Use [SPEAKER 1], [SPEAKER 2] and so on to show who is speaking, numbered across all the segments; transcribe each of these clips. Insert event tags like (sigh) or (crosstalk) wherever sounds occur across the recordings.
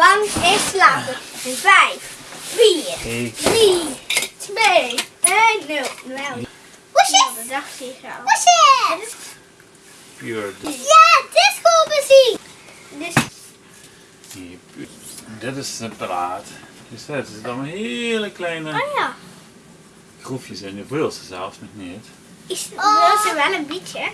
[SPEAKER 1] bank is slapen. In 5, 4,
[SPEAKER 2] Ik.
[SPEAKER 1] 3, 2, 1, 0. Nou,
[SPEAKER 3] Woesjes!
[SPEAKER 1] dat dacht je zo.
[SPEAKER 3] Woesjes!
[SPEAKER 2] Pure.
[SPEAKER 3] Ja, disco muziek!
[SPEAKER 1] Dus
[SPEAKER 2] Dit is separaat. Dus dat is dan hele kleine
[SPEAKER 1] Oh ja.
[SPEAKER 2] groefjes in. De veel ze zelfs nog niet.
[SPEAKER 1] Is, wil ze wel een beetje?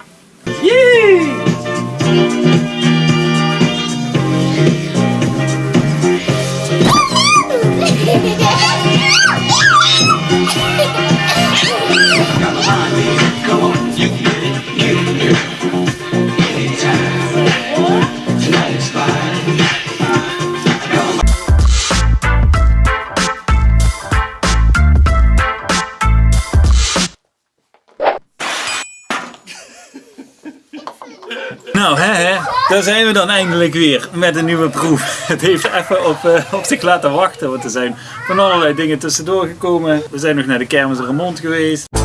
[SPEAKER 2] Zijn we dan eindelijk weer met een nieuwe proef. (laughs) Het heeft even op, eh, op zich laten wachten, want er zijn van allerlei dingen tussendoor gekomen. We zijn nog naar de kermis Remond geweest.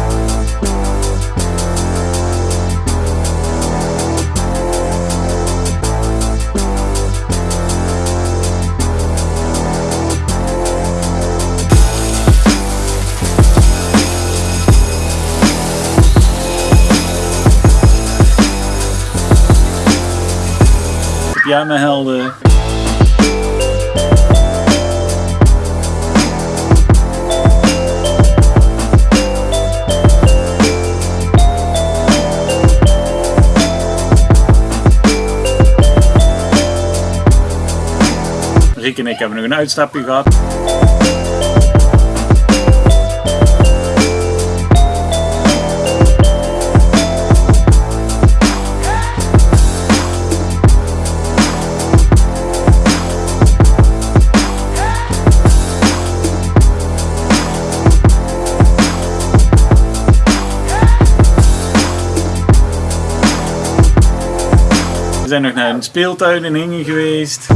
[SPEAKER 2] Pyjama helden. Rick en ik hebben nog een uitstapje gehad. Nog naar een speeltuin in Hingen geweest.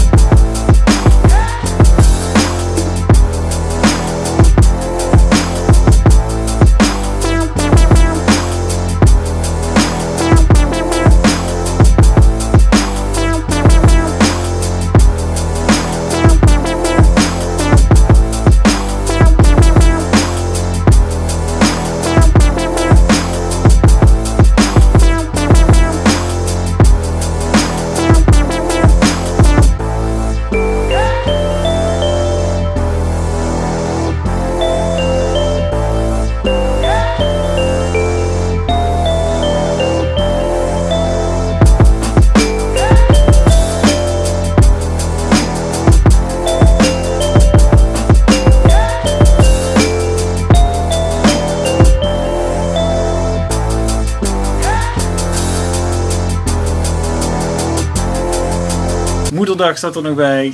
[SPEAKER 2] Moederdag staat er nog bij.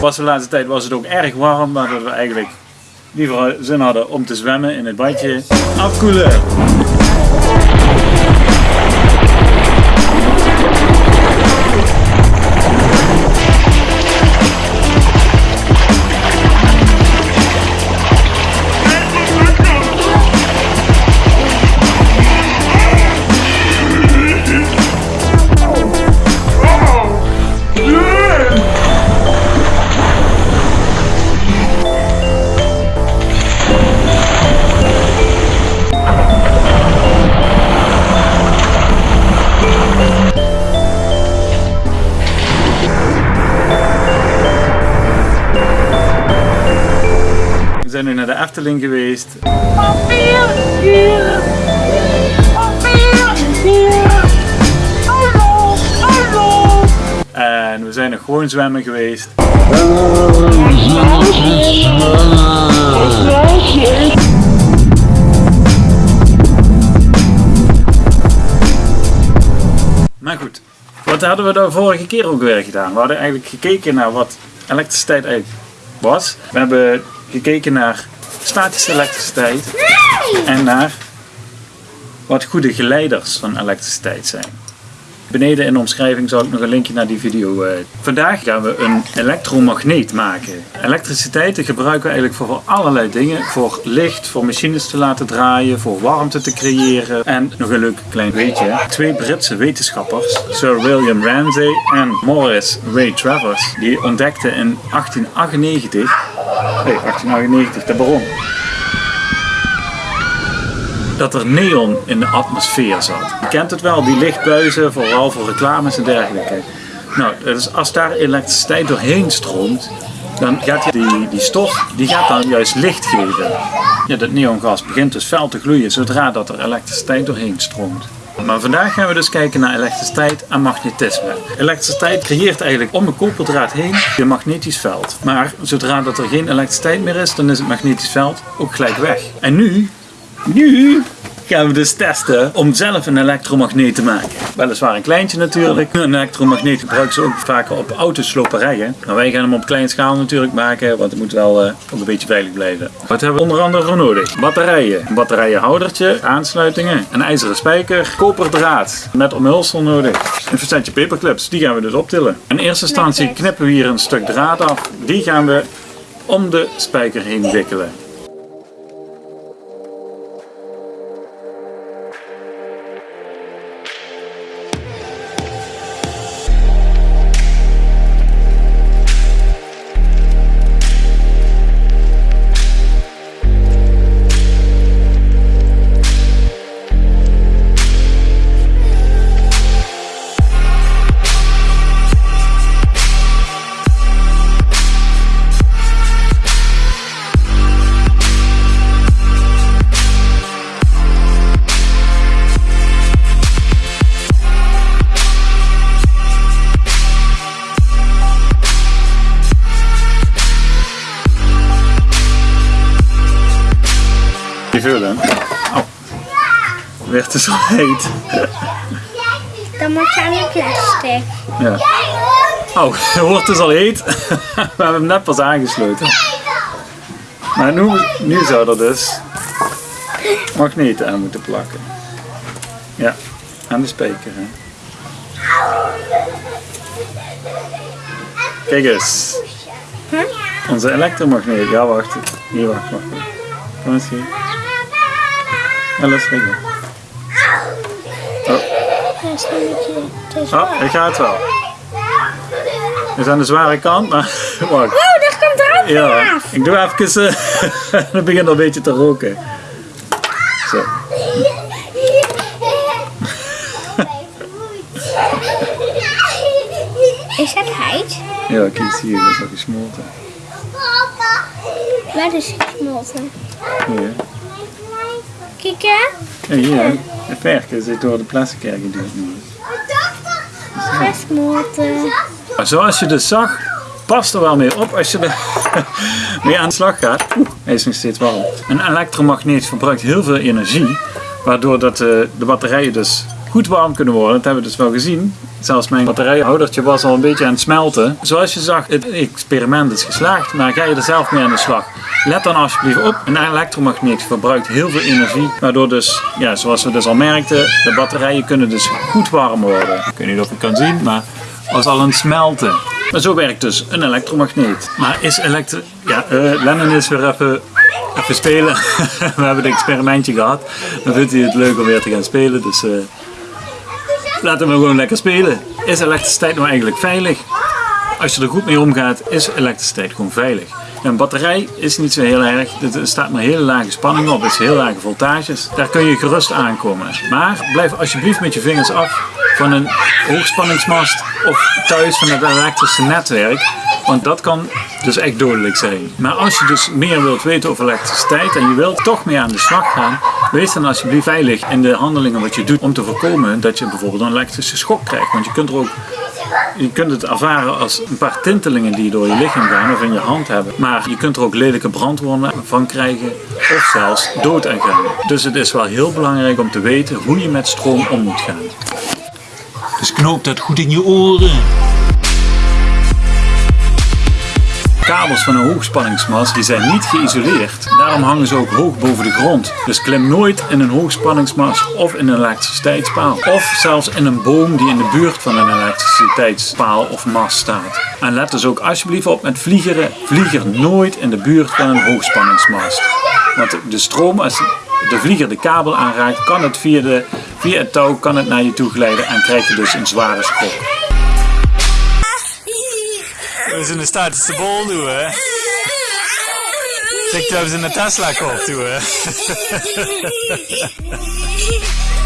[SPEAKER 2] Was de laatste tijd was het ook erg warm, maar dat we eigenlijk liever zin hadden om te zwemmen in het badje. Afkoelen! Zijn nu naar de Efteling geweest. En we zijn nog gewoon zwemmen geweest. Maar goed, wat hadden we de vorige keer ook weer gedaan? We hadden eigenlijk gekeken naar wat elektriciteit eigenlijk was. We hebben gekeken naar statische elektriciteit en naar wat goede geleiders van elektriciteit zijn. Beneden in de omschrijving zal ik nog een linkje naar die video. eh. Vandaag gaan we een elektromagneet maken. Elektriciteit gebruiken we eigenlijk voor allerlei dingen. Voor licht, voor machines te laten draaien, voor warmte te creëren. En nog een leuk klein weetje. Twee Britse wetenschappers, Sir William Ramsay en Morris Ray Travers, die ontdekten in 1898, nee 1898, de bron, dat er neon in de atmosfeer zat. Je kent het wel, die lichtbuizen, vooral voor reclames en dergelijke. Nou, als daar elektriciteit doorheen stroomt, dan gaat die, die stof die gaat dan juist licht geven. Ja, dat neongas begint dus fel te gloeien zodra dat er elektriciteit doorheen stroomt. Maar vandaag gaan we dus kijken naar elektriciteit en magnetisme. Elektriciteit creëert eigenlijk om een koperdraad heen een magnetisch veld. Maar zodra dat er geen elektriciteit meer is, dan is het magnetisch veld ook gelijk weg. En nu nu gaan we dus testen om zelf een elektromagneet te maken. Weliswaar een kleintje natuurlijk. Een elektromagneet gebruiken ze ook vaker op autosloperijen. Maar wij gaan hem op kleine schaal natuurlijk maken, want het moet wel eh, ook een beetje veilig blijven. Wat hebben we onder andere voor nodig? Batterijen, een batterijenhoudertje, aansluitingen, een ijzeren spijker, koperdraad met omhulsel nodig. Een versetje paperclips, die gaan we dus optillen. In eerste instantie knippen we hier een stuk draad af. Die gaan we om de spijker heen wikkelen. Die vullen. Oh. Werd het zo heet.
[SPEAKER 3] Dan moet je aan de plastic.
[SPEAKER 2] Ja. Oh, het wordt dus al heet. (laughs) We hebben hem net pas aangesloten. Maar nu, nu zou er dus magneten aan moeten plakken. Ja, aan de spijker. Hè. Kijk eens. Onze elektromagneet. Ja, wacht. Hier, wacht, wacht. wacht. Kom eens hier. Ja, laat liggen.
[SPEAKER 3] Dat is een beetje te zwaar.
[SPEAKER 2] Oh, het gaat wel. Het is aan de zware kant, maar (laughs) wacht.
[SPEAKER 3] Oh, dat komt erop
[SPEAKER 2] Ja, ik doe even. eh, (laughs) Het begint al een beetje te roken. Zo.
[SPEAKER 3] Is dat heid?
[SPEAKER 2] Ja, kijk hier, dat is al gesmolten.
[SPEAKER 3] Waar is het gesmolten?
[SPEAKER 2] Hier.
[SPEAKER 3] Kijk hè?
[SPEAKER 2] Ja, hier. De verken zit door de nu.
[SPEAKER 3] Gesmolten.
[SPEAKER 2] Maar zoals je dus zag, past er wel mee op als je er (laughs) mee aan de slag gaat. Oeh, hij is nog steeds warm. Een elektromagneet verbruikt heel veel energie, waardoor dat, eh, de batterijen dus goed warm kunnen worden. Dat hebben we dus wel gezien. Zelfs mijn batterijhoudertje was al een beetje aan het smelten. Zoals je zag, het experiment is geslaagd, maar ga je er zelf mee aan de slag. Let dan alsjeblieft op, een elektromagneet verbruikt heel veel energie, waardoor dus, ja, zoals we dus al merkten, de batterijen kunnen dus goed warm worden. Ik weet niet of je kan zien, maar was al het smelten. Maar zo werkt dus een elektromagneet. Maar is elektro... Ja, eh, Lennon is weer even, even spelen. (laughs) We hebben het experimentje gehad. Dan vindt hij het leuk om weer te gaan spelen. Dus eh, laten we gewoon lekker spelen. Is elektriciteit nou eigenlijk veilig? Als je er goed mee omgaat, is elektriciteit gewoon veilig. Een batterij is niet zo heel erg. Er staat maar hele lage spanning op. Het is heel lage voltages. Daar kun je gerust aankomen. Maar blijf alsjeblieft met je vingers af van een hoogspanningsmast of thuis van het elektrische netwerk. Want dat kan dus echt dodelijk zijn. Maar als je dus meer wilt weten over elektriciteit en je wilt toch mee aan de slag gaan, wees dan alsjeblieft veilig in de handelingen wat je doet om te voorkomen dat je bijvoorbeeld een elektrische schok krijgt. Want je kunt er ook je kunt het ervaren als een paar tintelingen die door je lichaam gaan of in je hand hebben. Maar je kunt er ook lelijke brandwonden van krijgen of zelfs dood aan gaan. Dus het is wel heel belangrijk om te weten hoe je met stroom om moet gaan. Dus knoop dat goed in je oren. Kabels van een hoogspanningsmast die zijn niet geïsoleerd. Daarom hangen ze ook hoog boven de grond. Dus klim nooit in een hoogspanningsmast of in een elektriciteitspaal. Of zelfs in een boom die in de buurt van een elektriciteitspaal of mast staat. En let dus ook alsjeblieft op met vliegeren. Vlieger nooit in de buurt van een hoogspanningsmast. Want de stroom, als de vlieger de kabel aanraakt, kan het via, de, via het touw kan het naar je toe glijden en krijg je dus een zware schok. We zijn de status de bol doen, hè? Zeg dat we in de Tesla kop? (laughs)